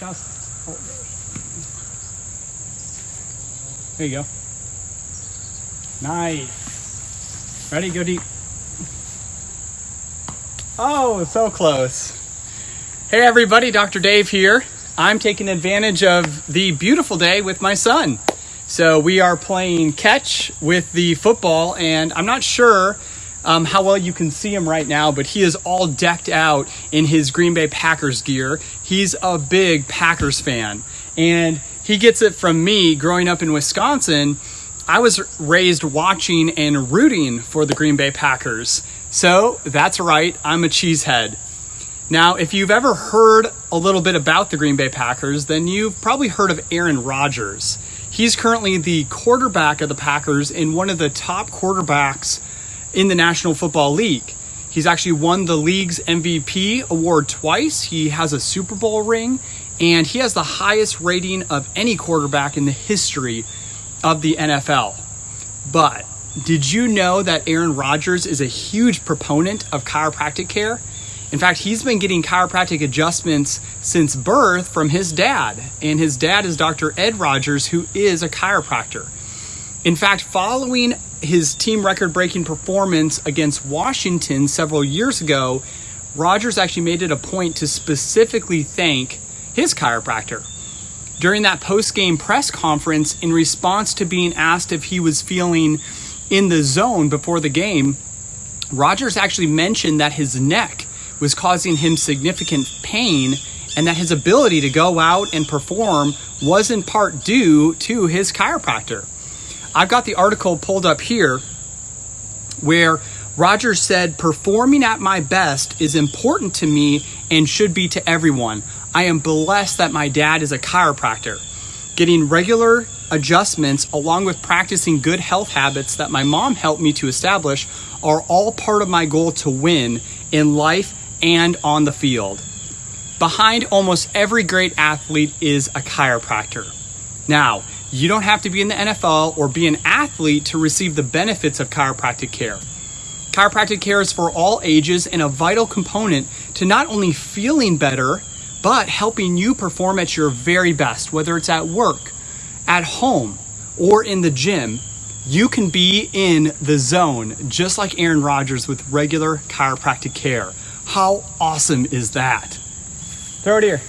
Oh. There you go. Nice. Ready? Go deep. Oh, so close. Hey everybody, Dr. Dave here. I'm taking advantage of the beautiful day with my son. So we are playing catch with the football, and I'm not sure um, how well you can see him right now, but he is all decked out in his Green Bay Packers gear. He's a big Packers fan, and he gets it from me growing up in Wisconsin. I was raised watching and rooting for the Green Bay Packers. So that's right, I'm a cheesehead. Now, if you've ever heard a little bit about the Green Bay Packers, then you've probably heard of Aaron Rodgers. He's currently the quarterback of the Packers and one of the top quarterbacks in the National Football League. He's actually won the league's MVP award twice. He has a Super Bowl ring, and he has the highest rating of any quarterback in the history of the NFL. But did you know that Aaron Rodgers is a huge proponent of chiropractic care? In fact, he's been getting chiropractic adjustments since birth from his dad, and his dad is Dr. Ed Rodgers, who is a chiropractor. In fact, following his team record breaking performance against Washington several years ago, Rodgers actually made it a point to specifically thank his chiropractor. During that post game press conference, in response to being asked if he was feeling in the zone before the game, Rodgers actually mentioned that his neck was causing him significant pain and that his ability to go out and perform was in part due to his chiropractor. I've got the article pulled up here where Rodgers said, Performing at my best is important to me and should be to everyone. I am blessed that my dad is a chiropractor. Getting regular adjustments along with practicing good health habits that my mom helped me to establish are all part of my goal to win in life and on the field. Behind almost every great athlete is a chiropractor. Now, you don't have to be in the NFL or be an athlete to receive the benefits of chiropractic care. Chiropractic care is for all ages and a vital component to not only feeling better, but helping you perform at your very best, whether it's at work, at home, or in the gym. You can be in the zone, just like Aaron Rodgers with regular chiropractic care. How awesome is that? Throw it here.